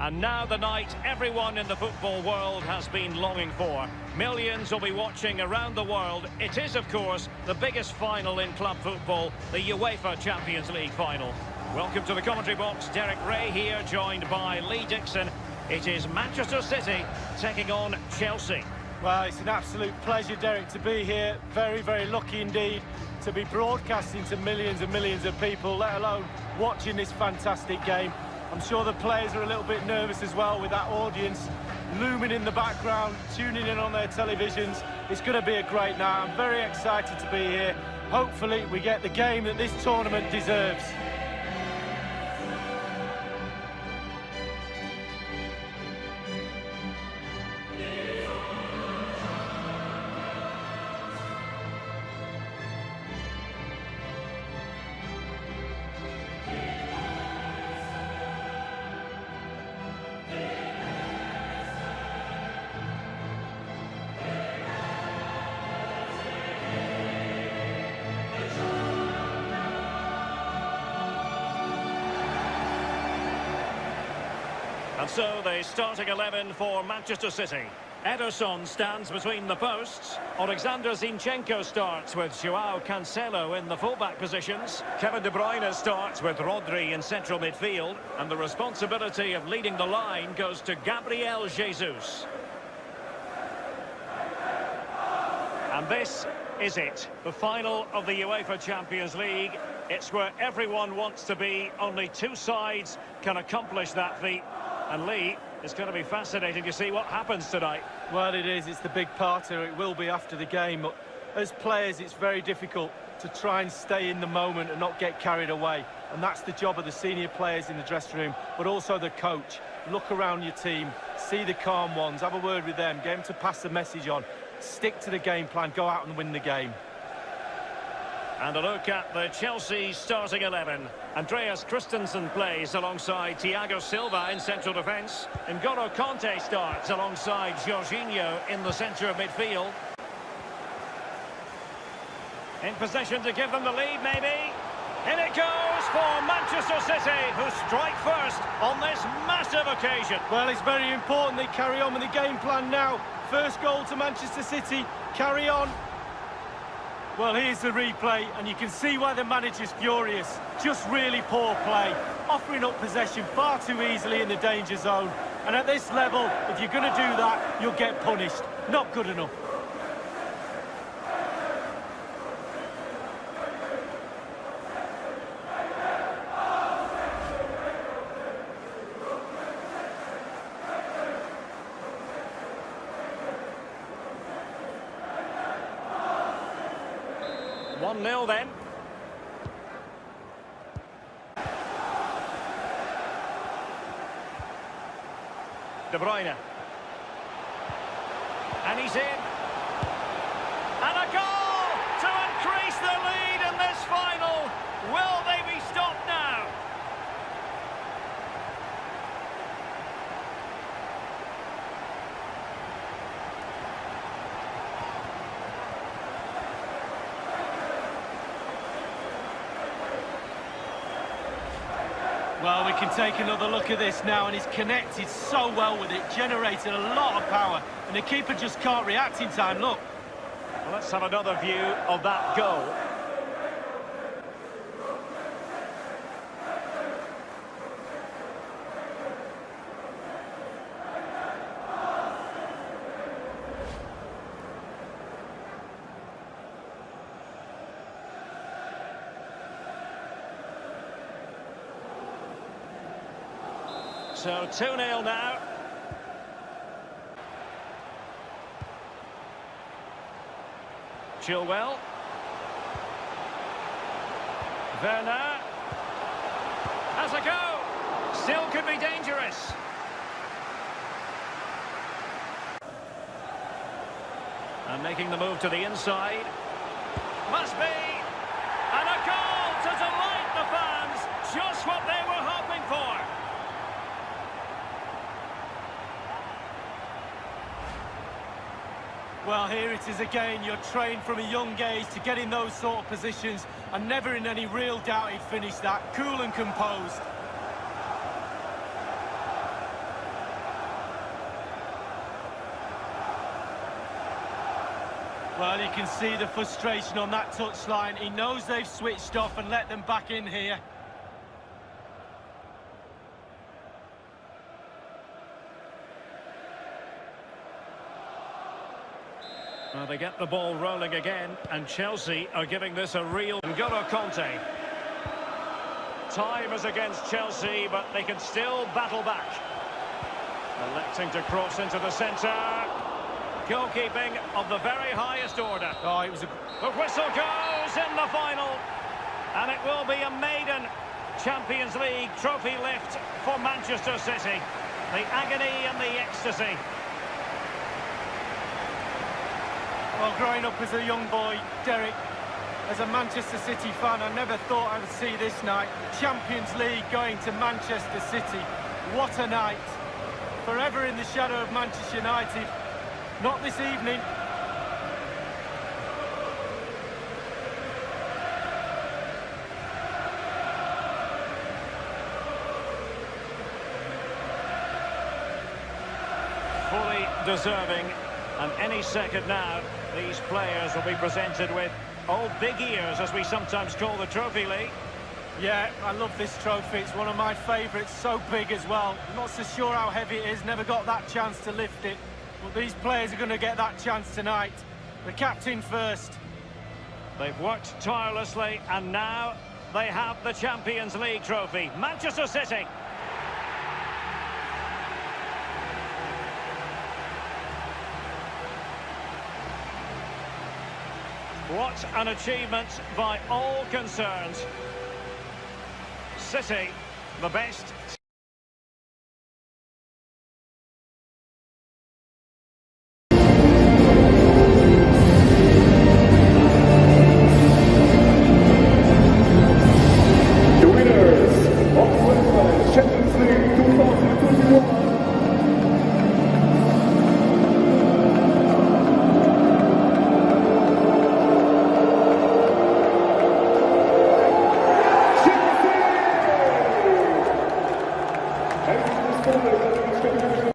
And now the night everyone in the football world has been longing for. Millions will be watching around the world. It is, of course, the biggest final in club football, the UEFA Champions League final. Welcome to the commentary box. Derek Rae here, joined by Lee Dixon. It is Manchester City taking on Chelsea. Well, it's an absolute pleasure, Derek, to be here. Very, very lucky indeed to be broadcasting to millions and millions of people, let alone watching this fantastic game. I'm sure the players are a little bit nervous as well with that audience looming in the background, tuning in on their televisions. It's going to be a great night. I'm very excited to be here. Hopefully we get the game that this tournament deserves. And so the starting 11 for Manchester City. Ederson stands between the posts. Alexander Zinchenko starts with Joao Cancelo in the fullback positions. Kevin De Bruyne starts with Rodri in central midfield. And the responsibility of leading the line goes to Gabriel Jesus. And this is it. The final of the UEFA Champions League. It's where everyone wants to be. Only two sides can accomplish that feat. And Lee, it's going to be fascinating to see what happens tonight. Well, it is. It's the big party. It will be after the game. But as players, it's very difficult to try and stay in the moment and not get carried away. And that's the job of the senior players in the dressing room, but also the coach. Look around your team, see the calm ones, have a word with them, get them to pass the message on. Stick to the game plan, go out and win the game. And a look at the Chelsea starting 11. Andreas Christensen plays alongside Thiago Silva in central defence. N'Golo Kanté starts alongside Jorginho in the centre of midfield. In possession to give them the lead, maybe. In it goes for Manchester City, who strike first on this massive occasion. Well, it's very important they carry on with the game plan now. First goal to Manchester City, carry on, well, here's the replay, and you can see why the manager's furious. Just really poor play, offering up possession far too easily in the danger zone. And at this level, if you're going to do that, you'll get punished. Not good enough. One 0 then. De Bruyne. And he's in. And a goal to increase the lead in this final. Will they be stopped now? Well, we can take another look at this now, and he's connected so well with it, generated a lot of power, and the keeper just can't react in time, look. Well, let's have another view of that goal. So 2-0 now. Chilwell. Werner. Has a go. Still could be dangerous. And making the move to the inside. Must be. And a goal to delight the fans. Just what they Well, here it is again. You're trained from a young age to get in those sort of positions and never in any real doubt he'd finish that. Cool and composed. Well, you can see the frustration on that touchline. He knows they've switched off and let them back in here. Well, they get the ball rolling again, and Chelsea are giving this a real... N'Golo Kanté. Time is against Chelsea, but they can still battle back. Electing to cross into the centre. Goalkeeping of the very highest order. Oh, it was a... The whistle goes in the final. And it will be a maiden Champions League trophy lift for Manchester City. The agony and the ecstasy. Well, growing up as a young boy, Derek, as a Manchester City fan, I never thought I would see this night. Champions League going to Manchester City. What a night. Forever in the shadow of Manchester United. Not this evening. Fully deserving. And any second now, these players will be presented with old big ears, as we sometimes call the Trophy League. Yeah, I love this trophy. It's one of my favourites, so big as well. Not so sure how heavy it is, never got that chance to lift it. But these players are going to get that chance tonight. The captain first. They've worked tirelessly, and now they have the Champions League trophy. Manchester City. What an achievement by all concerned. City, the best